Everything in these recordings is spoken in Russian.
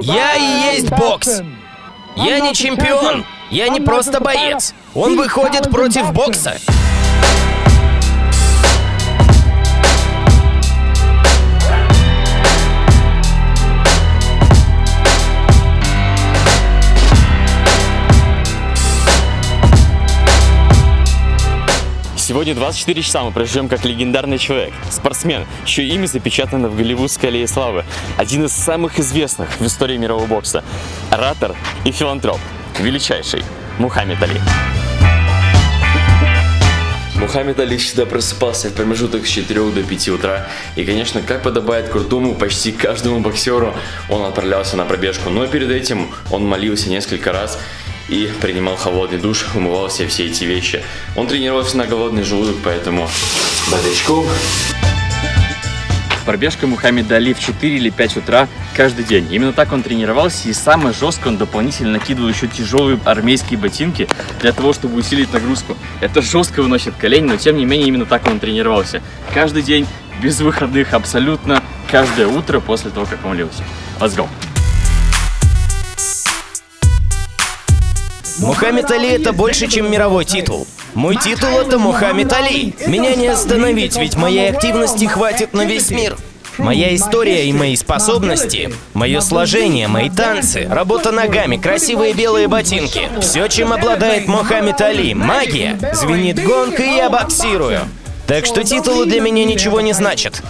Я и есть бокс. Я не чемпион. Я не просто боец. Он выходит против бокса. Сегодня 24 часа мы проживем как легендарный человек, спортсмен, чье имя запечатано в Голливудской аллее славы. Один из самых известных в истории мирового бокса. Оратор и филантроп. Величайший Мухаммед Али. Мухаммед Али всегда просыпался в промежуток с 4 до 5 утра. И, конечно, как подобает крутому почти каждому боксеру, он отправлялся на пробежку. Но перед этим он молился несколько раз и принимал холодный душ, умывал себе все эти вещи. Он тренировался на голодный желудок, поэтому бодрячком. Пробежка Мухаммеда Али в 4 или 5 утра каждый день. Именно так он тренировался и самое жестко он дополнительно накидывал еще тяжелые армейские ботинки для того, чтобы усилить нагрузку. Это жестко выносит колени, но тем не менее именно так он тренировался. Каждый день, без выходных, абсолютно каждое утро после того, как он лился. Let's go! Мухаммед Али это больше, чем мировой титул. Мой титул это Мухаммед Али. Меня не остановить, ведь моей активности хватит на весь мир. Моя история и мои способности, мое сложение, мои танцы, работа ногами, красивые белые ботинки. Все, чем обладает Мухаммед Али, магия. Звенит гонг, и я боксирую. Так что титулы для меня ничего не значат.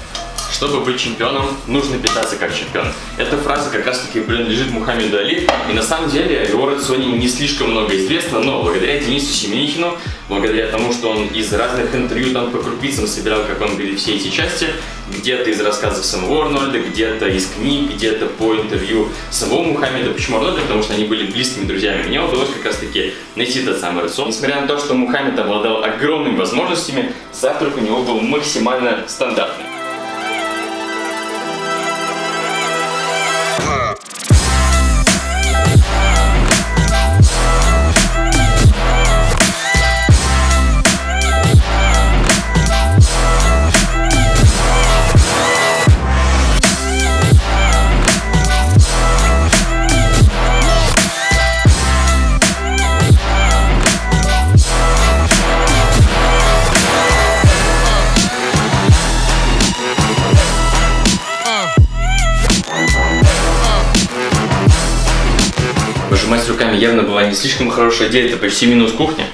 Чтобы быть чемпионом, нужно питаться как чемпион. Эта фраза как раз таки принадлежит Мухаммеду Али. И на самом деле его рационе не слишком много известно, но благодаря Денису Семенихину, благодаря тому, что он из разных интервью там по крупицам собирал, как он говорит, все эти части, где-то из рассказов самого Арнольда, где-то из книг, где-то по интервью самого Мухаммеда. Почему Арнольда? Потому что они были близкими друзьями. Мне удалось как раз таки найти этот самый рацион. Несмотря на то, что Мухаммед обладал огромными возможностями, завтрак у него был максимально стандартный. Явно была не слишком хорошая идея, это почти минус кухня.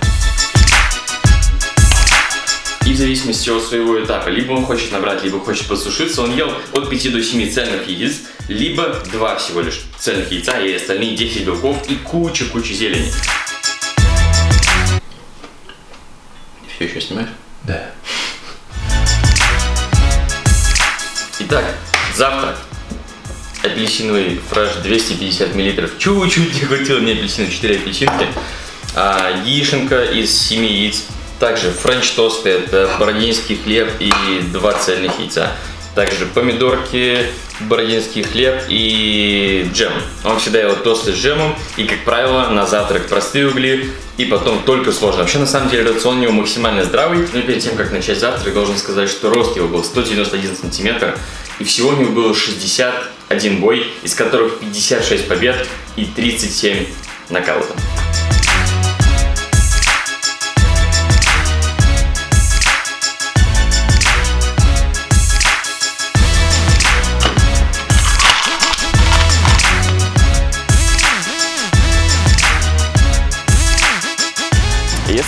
И в зависимости от своего этапа, либо он хочет набрать, либо хочет посушиться, он ел от 5 до 7 цельных яиц, либо 2 всего лишь цельных яйца и остальные 10 белков и куча-куча зелени. Все еще снимаешь? Да. Итак, завтрак апельсиновый фреш 250 мл. Чуть-чуть не хватило мне апельсина, 4 апельсинки. А, яишенка из 7 яиц. Также French тосты, это бородинский хлеб и 2 цельных яйца. Также помидорки, бородинский хлеб и джем. Он всегда ел тосты с джемом и, как правило, на завтрак простые угли и потом только сложные. Вообще, на самом деле, рацион у него максимально здравый. Но перед тем, как начать завтрак, должен сказать, что рост его был 191 сантиметр. И всего у него было 61 бой, из которых 56 побед и 37 нокаутов.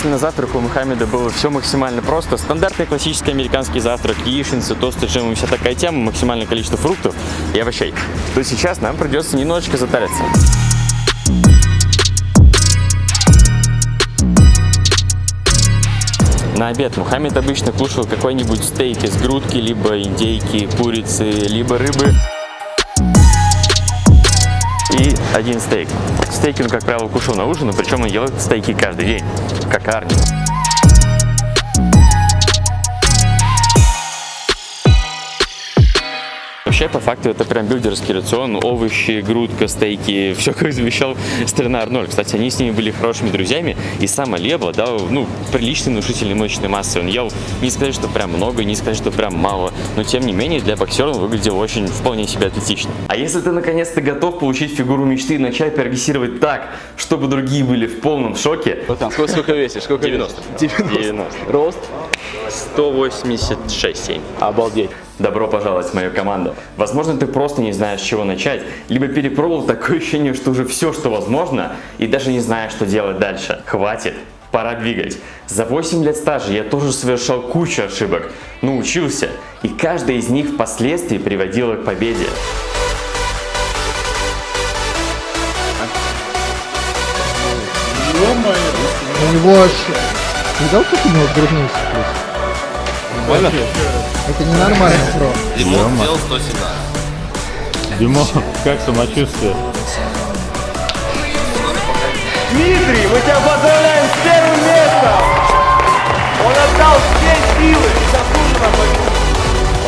Если на завтрак у Мухаммеда было все максимально просто, стандартный классический американский завтрак, яичницы, тосты, джем и вся такая тема, максимальное количество фруктов и овощей, то сейчас нам придется немножечко затариться. На обед Мухаммед обычно кушал какой-нибудь стейк из грудки, либо индейки, курицы, либо рыбы один стейк. Стейки он, как правило, кушал на ужин, причем он ел стейки каждый день, как Арни. Вообще, по факту, это прям билдерский рацион. Овощи, грудка, стейки, все как завещал старина Арнольд. Кстати, они с ними были хорошими друзьями, и сам Али обладал, ну, приличной внушительной мышечной массой. Он ел, не сказать, что прям много, не сказать, что прям мало, но тем не менее, для боксера он выглядел очень вполне себе атлетично. А если ты наконец-то готов получить фигуру мечты и начать прогрессировать так, чтобы другие были в полном шоке... Вот там, сколько, сколько весишь? Сколько 90. 90. 90. Рост? 186,7. Обалдеть. Добро пожаловать в мою команду. Возможно, ты просто не знаешь, с чего начать, либо перепробовал такое ощущение, что уже все, что возможно, и даже не знаешь, что делать дальше. Хватит. Пора двигать. За 8 лет стажа я тоже совершал кучу ошибок, но учился, и каждая из них впоследствии приводила к победе. У него аж... Видал, как у него грудные сплюс? Нормально? Это ненормально, бро. Димон сделал 117. Димон, как самочувствие? Дмитрий, мы тебя поздравляем с первым местом! Он отдал все силы, заслуженно победил.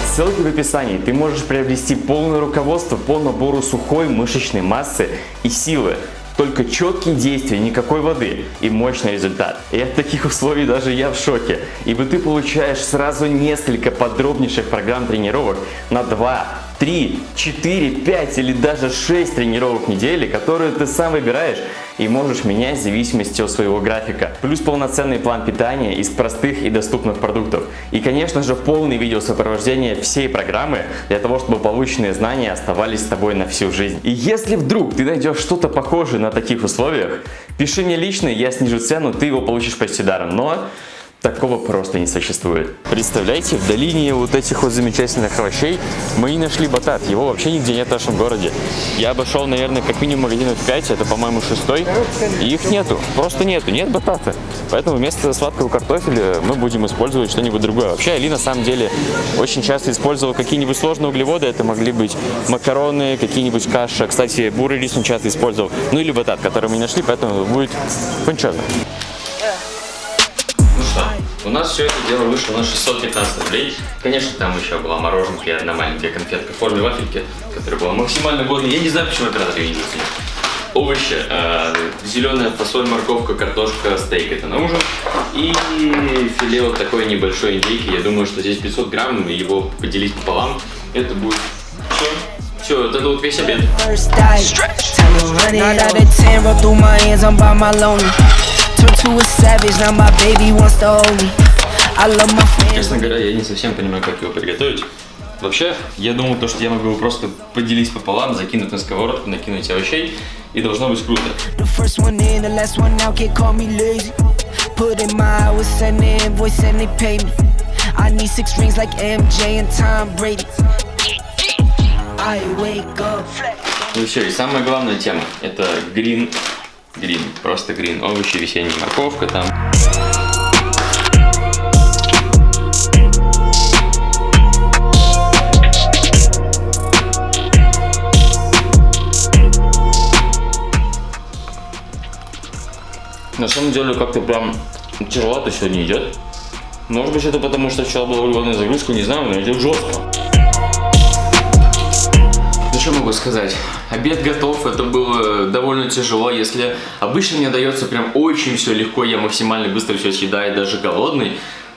По ссылке в описании ты можешь приобрести полное руководство по набору сухой мышечной массы и силы. Только четкие действия, никакой воды и мощный результат. И от таких условий даже я в шоке, ибо ты получаешь сразу несколько подробнейших программ тренировок на 2, 3, 4, 5 или даже 6 тренировок в неделю, которые ты сам выбираешь и можешь менять в зависимости от своего графика. Плюс полноценный план питания из простых и доступных продуктов. И конечно же полный видео сопровождения всей программы для того, чтобы полученные знания оставались с тобой на всю жизнь. И если вдруг ты найдешь что-то похожее на таких условиях, пиши мне лично, я снижу цену, ты его получишь почти даром. Но Такого просто не существует. Представляете, в долине вот этих вот замечательных овощей мы и нашли батат. Его вообще нигде нет в нашем городе. Я обошел, наверное, как минимум магазинов 5, это, по-моему, шестой, и их нету. Просто нету, нет батата. Поэтому вместо сладкого картофеля мы будем использовать что-нибудь другое. Вообще, Али на самом деле очень часто использовал какие-нибудь сложные углеводы. Это могли быть макароны, какие-нибудь каша. Кстати, бурый рис он часто использовал. Ну или батат, который мы не нашли, поэтому будет фунчозно. У нас все это дело вышло на 615 рублей. Конечно, там еще была мороженка и одна маленькая конфетка в форме вафельки, которая была максимально годной. Я не знаю, почему ее не высунул. Овощи, э, зеленая фасоль, морковка, картошка, стейк это на ужин. И филе вот такой небольшой индейки. Я думаю, что здесь 500 грамм, его поделить пополам. Это будет все. Все, вот это вот весь обед. First dive. Tell me run it out of 10, roll through my hands, I'm by my lonely. Turn to a savage, now my baby wants to hold me. I love my fans. Честно говоря, я не совсем понимаю, как его приготовить. Вообще, я думал, то, что я могу его просто поделить пополам, закинуть на сковородку, накинуть овощей, и должно быть круто. The first one in, the last one out, can't call me lazy. Put in my hours, send the invoice, and they pay me. I need six rings like MJ and Tom Brady. I wake up. Ну все, и самая главная тема, это грин, грин, просто грин, овощи, весенняя морковка там. На самом деле как-то прям тяжеловато сегодня идет. Может быть это потому, что вчера была углеводная загрузка, не знаю, но идет жестко. Что могу сказать? Обед готов, это было довольно тяжело. Если обычно мне дается прям очень все легко, я максимально быстро все съедаю, даже голодный,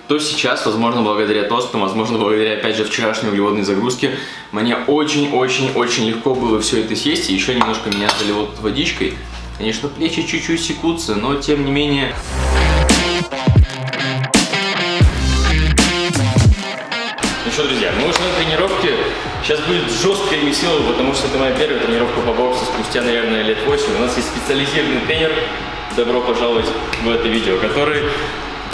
то сейчас, возможно, благодаря тостам, возможно, благодаря, опять же, вчерашней углеводной загрузке, мне очень-очень-очень легко было все это съесть, и еще немножко меня залило водичкой. Конечно, плечи чуть-чуть секутся, но тем не менее... что, друзья, мы уже на тренировке. Сейчас будет жесткая веселая, потому что это моя первая тренировка по боксу спустя, наверное, лет 8. У нас есть специализированный тренер. Добро пожаловать в это видео, который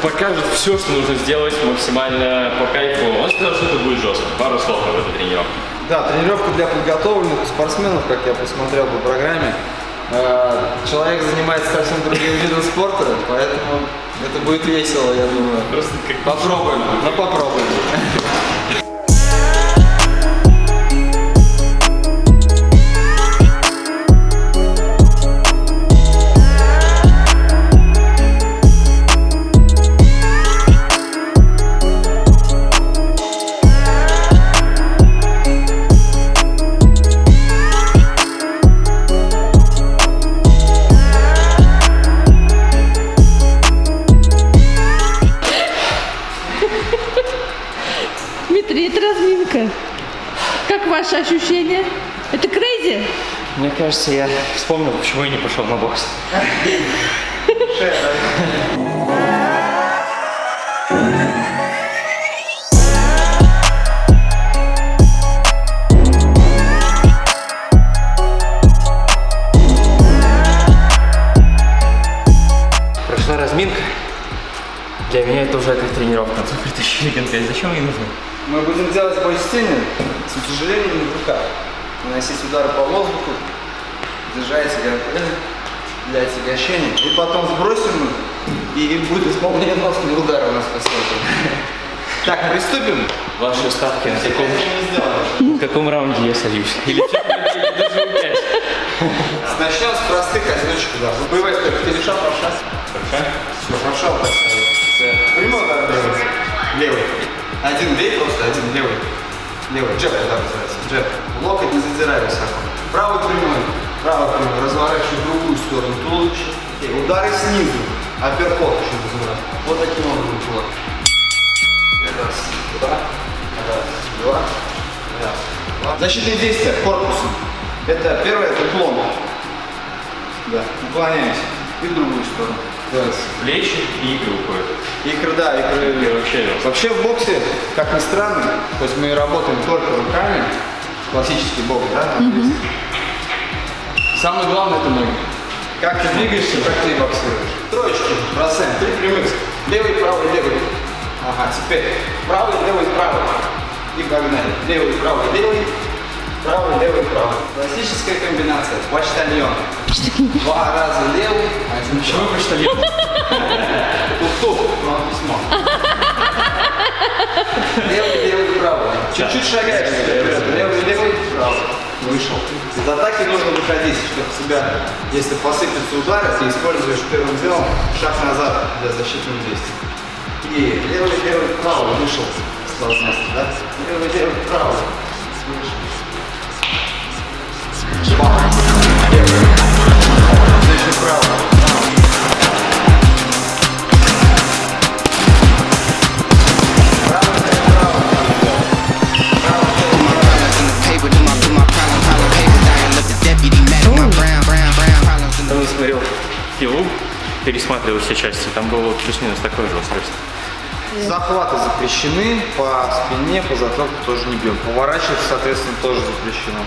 покажет все, что нужно сделать максимально по кайфу. Он сказал, что это будет жестко. Пару слов об этой тренировке. Да, тренировка для подготовленных спортсменов, как я посмотрел по программе. Э, Человек занимается совсем другим видом спорта, поэтому это будет весело, я думаю. Просто как Попробуем, ну попробуем. Кажется, я вспомнил, почему я не пошел на бокс. Прошла разминка. Для меня это уже как тренировка. Тут притащили гантель. Зачем они нужны? Мы будем делать бой с тенью с утяжелением в руках. Наносить удары по воздуху, держать для отягощения. И потом сбросим и будет исполнение носного удара у нас посмотрим. Так, приступим. Ваши ставки на каком, в каком раунде я сольюсь? Или даже пять? Начнем с простых одиночек ударов. Боевая стойка. Правша. Все, правша так ставим. Прямой удар левый. Левый. Один левый просто, один левый. Левый. Джеб удар называется. Джеб. Локоть не задирай высоко. Правый прямой. Правый прямой. Разворачивай в другую сторону туловище. Окей. Удары снизу. Апперкот еще называют. Вот таким образом кулак. Раз, два, раз, два, раз, два. Защитные действия корпусом. Это первое, это уклон. Да, наклоняемся. И в другую сторону. Раз. Плечи и игры уходят. Икры, да, икры. И вообще Вообще в боксе, как ни странно, хоть мы и работаем только руками, классический бокс, да? там есть. Самое главное это ноги. Как ты двигаешься, так ты и боксируешь. Троечки, бросаем, три прямых. Левый, правый, левый. Ага, теперь правый, левый, правый. И погнали. Левый, правый, левый. Правый, левый, правый. Классическая комбинация. Почтальон. Два раза левый, один Почему почтальон? Тук-тук, вам письмо. Левый, левый. Чуть-чуть шагаешь вперед. Левый, левый, правый. Вышел. Из атаки нужно выходить, чтобы себя, если посыпятся удары, ты используешь первым делом шаг назад для защитных действий. И левый, левый, правый. Вышел. С места, да? Левый, левый, правый. Вышел. Бах. Левый. Значит, правый. Пересматривал все части, там было плюс-минус такое же устройство. Захваты запрещены, по спине, по затылку тоже не бьем. Поворачиваться, соответственно, тоже запрещено.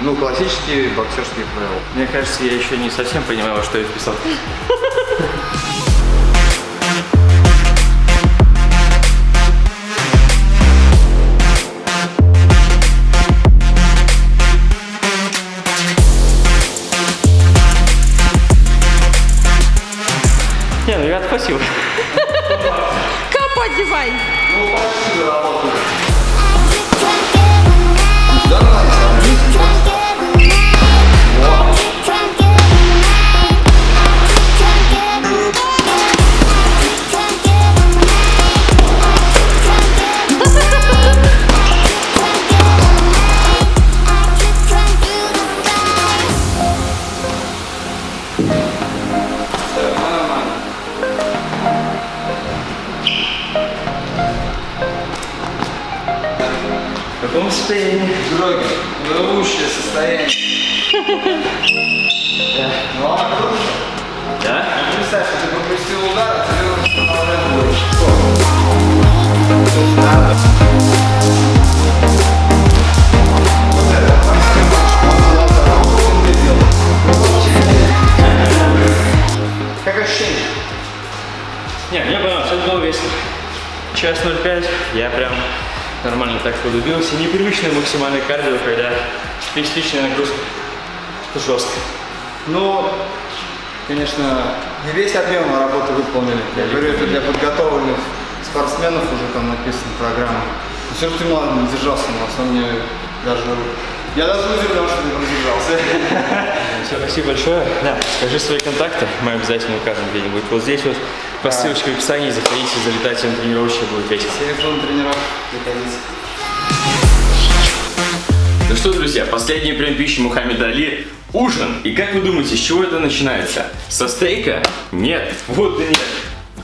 Ну, классические боксерские правила. Мне кажется, я еще не совсем понимаю, что я вписал. Час 05, я прям нормально так подубился. Непривычное максимальное кардио, когда специфичная нагрузка. Это жестко. Ну, конечно, не весь объем работы выполнили. Я говорю, это для подготовленных спортсменов уже там написана программа. Но все ты ладно, держался, на самом деле даже... Я даже удивлен, что не продержался. Все, спасибо большое. Да, скажи свои контакты, мы обязательно укажем где-нибудь. Вот здесь вот по ссылочке в описании заходите, залетайте на тренировочный, будет весело. Телефон тренировок, приходите. Ну что, друзья, последний прием пищи Мухаммеда Али – ужин. И как вы думаете, с чего это начинается? Со стейка? Нет. Вот и нет.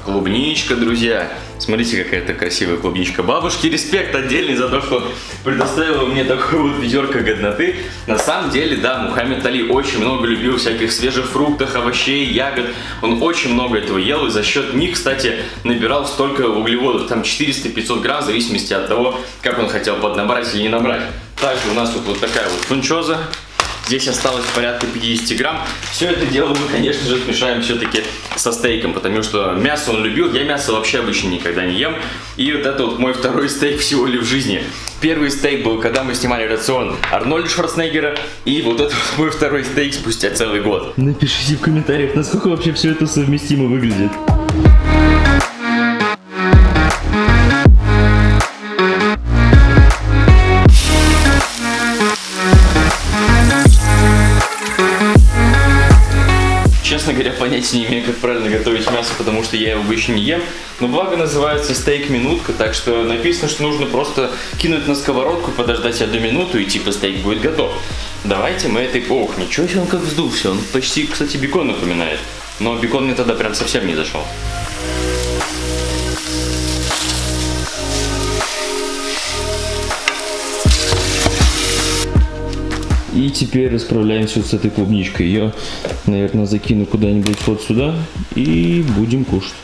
Клубничка, друзья. Смотрите, какая это красивая клубничка. Бабушке респект отдельный за то, что предоставила мне такое вот ведерко годноты. На самом деле, да, Мухаммед Али очень много любил всяких свежих фруктов, овощей, ягод. Он очень много этого ел и за счет них, кстати, набирал столько углеводов. Там 400-500 грамм в зависимости от того, как он хотел поднабрать или не набрать. Также у нас тут вот такая вот фунчоза. Здесь осталось порядка 50 грамм. Все это дело мы, конечно же, смешаем все-таки со стейком, потому что мясо он любил. Я мясо вообще обычно никогда не ем. И вот это вот мой второй стейк всего ли в жизни. Первый стейк был, когда мы снимали рацион Арнольда Шварценеггера. И вот это вот мой второй стейк спустя целый год. Напишите в комментариях, насколько вообще все это совместимо выглядит. Понятия не имею, как правильно готовить мясо, потому что я его обычно не ем. Но благо называется стейк-минутка, так что написано, что нужно просто кинуть на сковородку, подождать одну минуту и типа стейк будет готов. Давайте мы этой... Ох, ничего себе он как вздулся. Он почти, кстати, бекон напоминает. Но бекон мне тогда прям совсем не зашел. И теперь расправляемся с этой клубничкой. Ее, наверное, закину куда-нибудь вот сюда и будем кушать.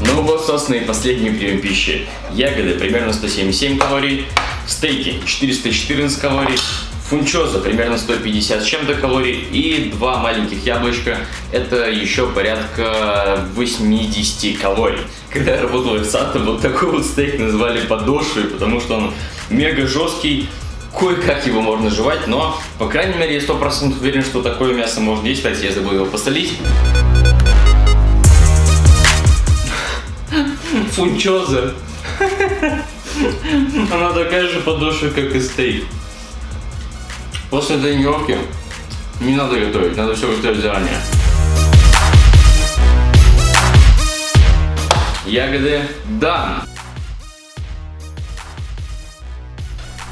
Ну вот, собственно, и последний прием пищи. Ягоды примерно 177 калорий, стейки 414 калорий, фунчоза примерно 150 с чем-то калорий и два маленьких яблочка, это еще порядка 80 калорий. Когда я работал официантом, вот такой вот стейк называли подошвой, потому что он мега жесткий, кое-как его можно жевать, но, по крайней мере, я 100% уверен, что такое мясо можно есть. Кстати, я забыл его посолить. Фунчоза. Она такая же подошва, как и стейк. После тренировки не надо готовить, надо все готовить заранее. Ягоды дан.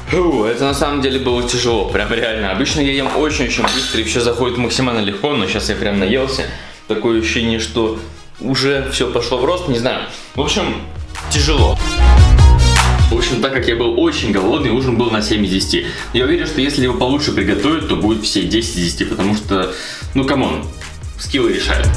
Фу, это на самом деле было тяжело, прям реально. Обычно я ем очень-очень быстро и все заходит максимально легко, но сейчас я прям наелся. Такое ощущение, что уже все пошло в рост, не знаю. В общем, тяжело. В общем, так как я был очень голодный, ужин был на 7 из 10. Я уверен, что если его получше приготовить, то будет все 10 из 10, потому что, ну come on, скиллы решают.